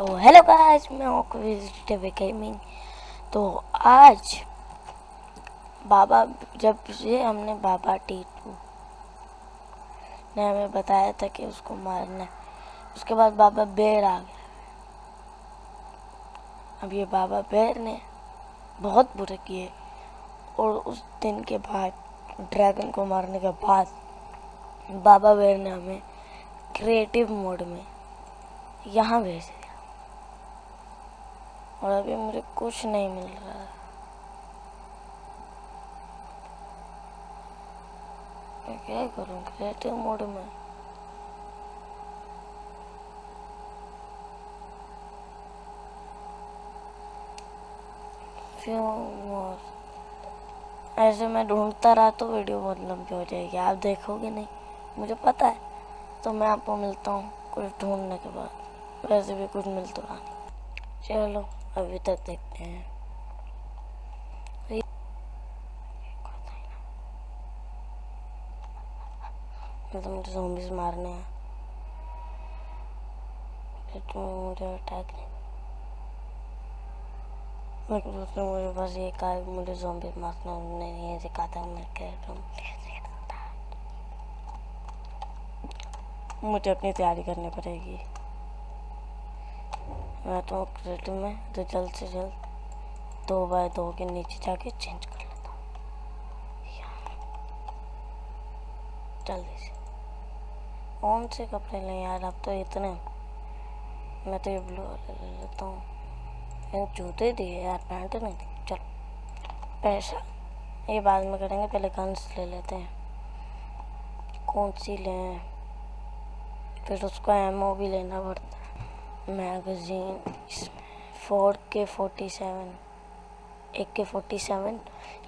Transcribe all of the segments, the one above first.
تو hello guys میں ہوں ٹی گیمنگ تو آج بابا جب یہ ہم نے بابا ٹیٹو نے ہمیں بتایا تھا کہ اس کو مارنا ہے، اس کے بعد بابا بیر آ گیا۔ اب یہ بابا بیر نے بہت برے کیے اور اس دن کے بعد، ڈریگن کو مارنے کے بعد بابا بیر نے ہمیں کریٹیو موڈ میں یہاں بھیج دیا اور ابھی مجھے کچھ نہیں مل رہا۔ ہے میں کیا کروں؟ کریٹیو موڈ میں۔ ایسے میں ڈھونڈتا رہا تو ویڈیو بہت لمبی ہو جائے گی۔ آپ دیکھو گے نہیں۔ مجھے پتا ہے۔ تو میں آپ کو ملتا ہوں کچھ ڈھونڈنے کے بعد۔ ویسے بھی کچھ مل تو رہا۔ نہیں چلو۔ ابھی تک دیکھتے ہیں تو مجھے زومبیز مارنے ہیں مجھے اٹیک نہیں لیکن اس مجھے بس یہ کہا کہ مجھے زومبیز مارنا انہوں نے یہ تھا میں کہہ مجھے اپنی تیاری کرنی پڑے گی میں تو کریٹو میں تو جلد سے جلد دو بائی دو کے نیچے جا کے چینج کر لیتا ہوں۔ جلدی سے۔ کون سے کپڑے لیں یار؟ اب تو اتنے۔ میں تو یہ بلو والے لے لیتا ہوں۔ جوتے دیے یار، پینٹ نہیں دی۔ چلو۔ پیسہ؟ یہ بعد میں کریں گے، پہلے گنس لے لیتے ہیں۔ کون سی لیں؟ پھر اس کو ایمو بھی لینا پڑتا ہے۔ میگزین اس میں فور کے فورٹی سیون ایک کے فورٹی سیون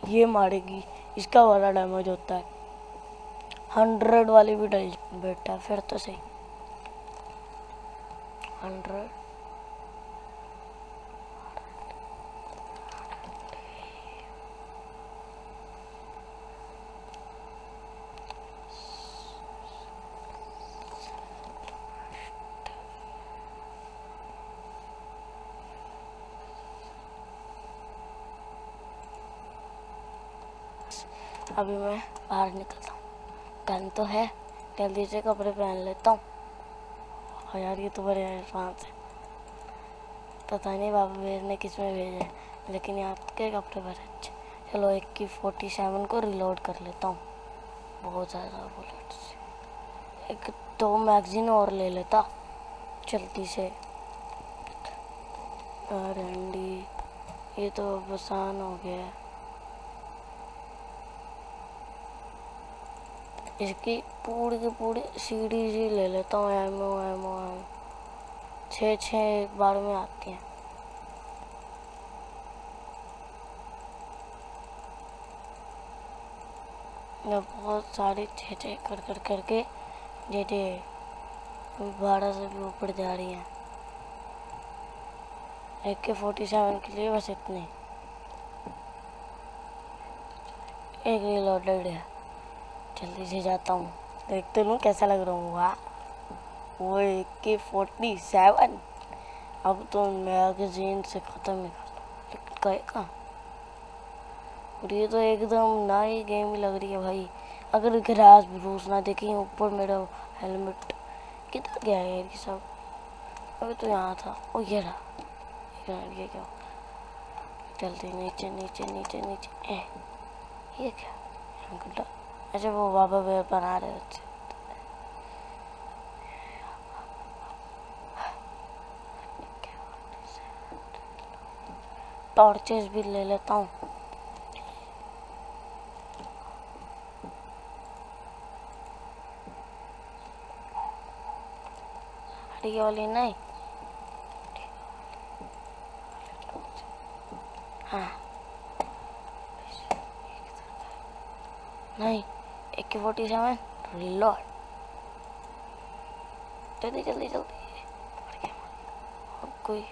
یہ مارے گی۔ اس کا والا ڈیمیج ہوتا ہے۔ ہنڈریڈ والی بھی ڈل بیٹا پھر تو صحیح۔ ہنڈریڈ ابھی میں باہر نکلتا ہوں گن تو ہے جلدی سے کپڑے پہن لیتا ہوں یار یہ تو بڑے عرفان سے پتہ نہیں بابا بیر نے کس میں بھیجے لیکن یہاں کے کپڑے بڑے اچھے چلو ایک کی فورٹی سیون کو ریلوڈ کر لیتا ہوں بہت زیادہ بلیٹ سے ایک دو میگزین اور لے لیتا جلدی سے رنڈی یہ تو بسان ہو گیا ہے اس کی پوری کی پوری سیڑھی ہی لے لیتا ہوں ایمو ایمو ایمو چھ چھ ایک بار میں آتی ہیں میں بہت ساری چھ چھ کر کر کر کے جیسے بارہ سے بھی اوپر جا رہی ہیں ایک کے فورٹی سیون کے لیے بس اتنے ایک ریلوڈیڈ ہے جلدی سے جاتا ہوں۔ دیکھتے لوں کیسا لگ رہا ہوں واہ وہ ایک کے فورٹی سیون اب تو میگزین سے ختم ہی کر دوں لیکن کہے کہاں اور یہ تو ایک دم نئی گیم ہی لگ رہی ہے بھائی۔ اگر گراس بروس نہ دیکھیں، اوپر میرا ہیلمٹ کدھر گیا ہے یہ سب؟ ابھی تو یہاں تھا۔ وہ یہ رہا۔ یہ کیا؟ جلدی نیچے نیچے نیچے نیچے۔ یہ کیا؟ اچھا وہ بابا بیر بنا رہے ہوتے ٹارچز بھی لے لیتا ہوں۔ ہری والی نہیں۔ ہاں۔ نہیں۔ ایک کے فورٹی سیون ریلوڈ جلدی۔ جلدی جلدی کوئی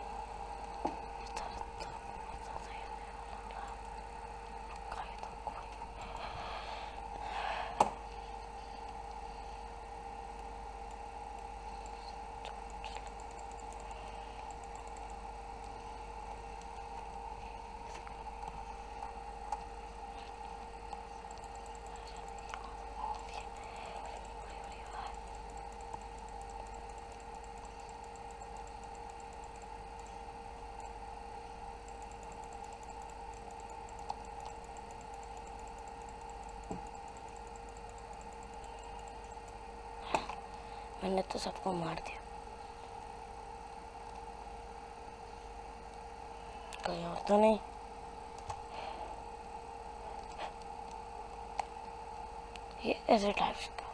میں نے تو سب کو مار دیا کوئی اور تو نہیں یہ ایسے ٹائپ کا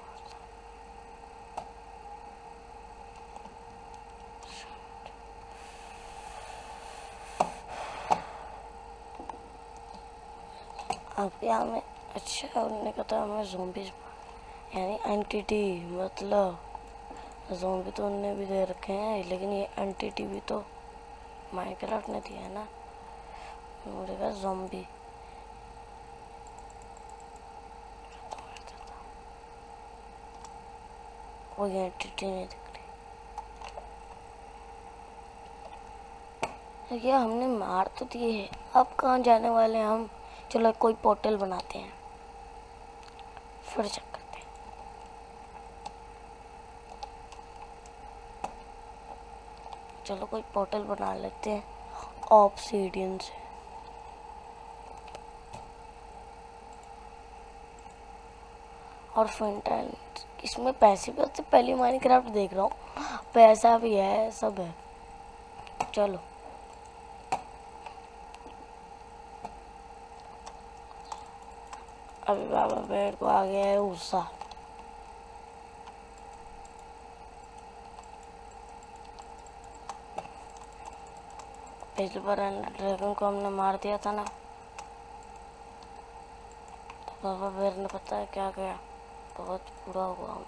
اب کیا ہمیں اچھا انہوں نے کہا تھا ہمیں زومبیز یعنی اینٹیٹی مطلب زومبی تو انہوں نے بھی دے رکھے ہیں، لیکن یہ اینٹیٹی بھی تو مائنڈ کرافٹ نے دیا ہے نا۔ مجھے کہا زومبی۔ کوئی اینٹیٹی نہیں دکھ رہی۔ یہ ہم نے مار تو دیے ہے۔ اب کہاں جانے والے ہیں ہم؟ چلو کوئی پورٹل بناتے ہیں۔ پھر چیک کرتے ہیں چلو کوئی پورٹل بنا لیتے ہیں۔ آپسیڈین سے۔ اور فنٹائن اس میں پیسے بھی ہوتے پہلی مائن کرافٹ دیکھ رہا ہوں۔ پیسہ بھی ہے، سب ہے۔ چلو۔ ابھی بابا بیڑ کو آ گیا ہے غصہ پچھلی بار ڈریگن کو ہم نے مار دیا تھا نا۔ تو بابا بیر نے پتا ہے کیا کیا۔ بہت برا ہوا۔ ہوں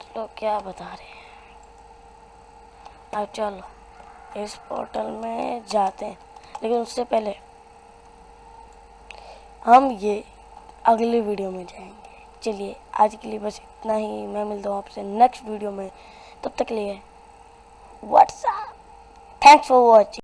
چلو، کیا بتا رہے ہیں۔ اب چلو اس پورٹل میں جاتے ہیں۔ لیکن اس سے پہلے ہم یہ اگلی ویڈیو میں جائیں گے۔ چلیے، آج کے لیے بس اتنا ہی۔ میں ملتا ہوں آپ سے نیکسٹ ویڈیو میں۔ تب تک لیے WhatsApp thanks for watching